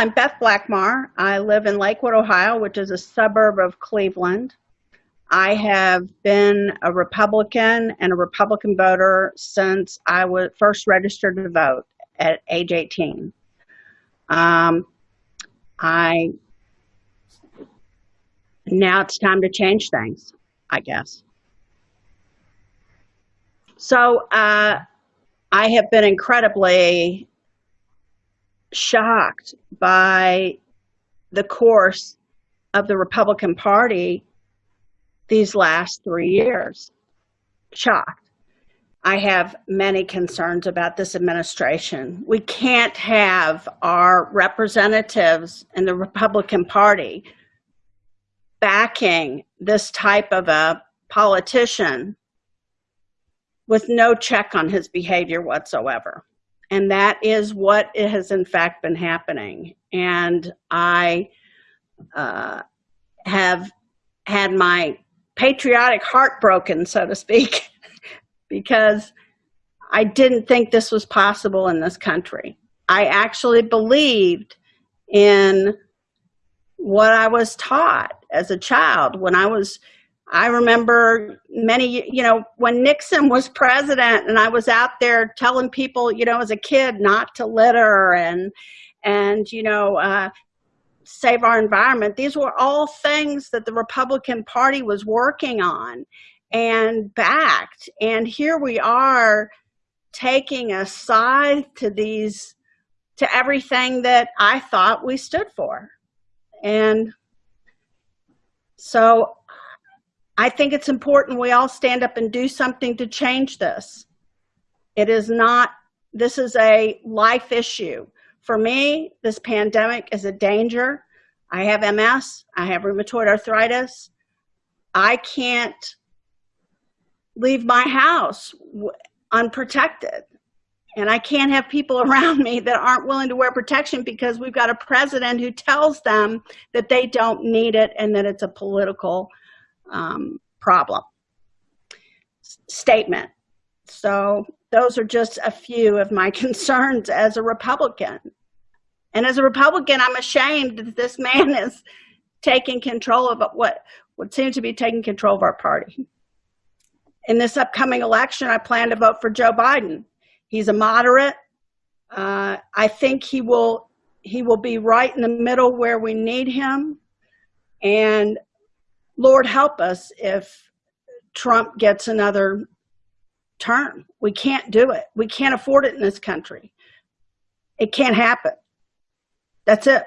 I'm Beth Blackmar. I live in Lakewood, Ohio, which is a suburb of Cleveland. I have been a Republican and a Republican voter since I was first registered to vote at age 18. Um, I now it's time to change things, I guess. So uh, I have been incredibly shocked by the course of the Republican Party these last three years. Shocked. I have many concerns about this administration. We can't have our representatives in the Republican Party backing this type of a politician with no check on his behavior whatsoever. And that is what it has in fact been happening. And I uh, have had my patriotic heart broken, so to speak, because I didn't think this was possible in this country. I actually believed in what I was taught as a child when I was I remember many, you know, when Nixon was president and I was out there telling people, you know, as a kid not to litter and, and, you know, uh, save our environment. These were all things that the Republican Party was working on and backed. And here we are taking a side to these, to everything that I thought we stood for. And so I think it's important we all stand up and do something to change this. It is not, this is a life issue. For me, this pandemic is a danger. I have MS, I have rheumatoid arthritis. I can't leave my house unprotected. And I can't have people around me that aren't willing to wear protection because we've got a president who tells them that they don't need it and that it's a political um, problem statement. So those are just a few of my concerns as a Republican. And as a Republican, I'm ashamed that this man is taking control of what would seem to be taking control of our party. In this upcoming election, I plan to vote for Joe Biden. He's a moderate. Uh, I think he will he will be right in the middle where we need him. And Lord help us if Trump gets another term. We can't do it. We can't afford it in this country. It can't happen. That's it.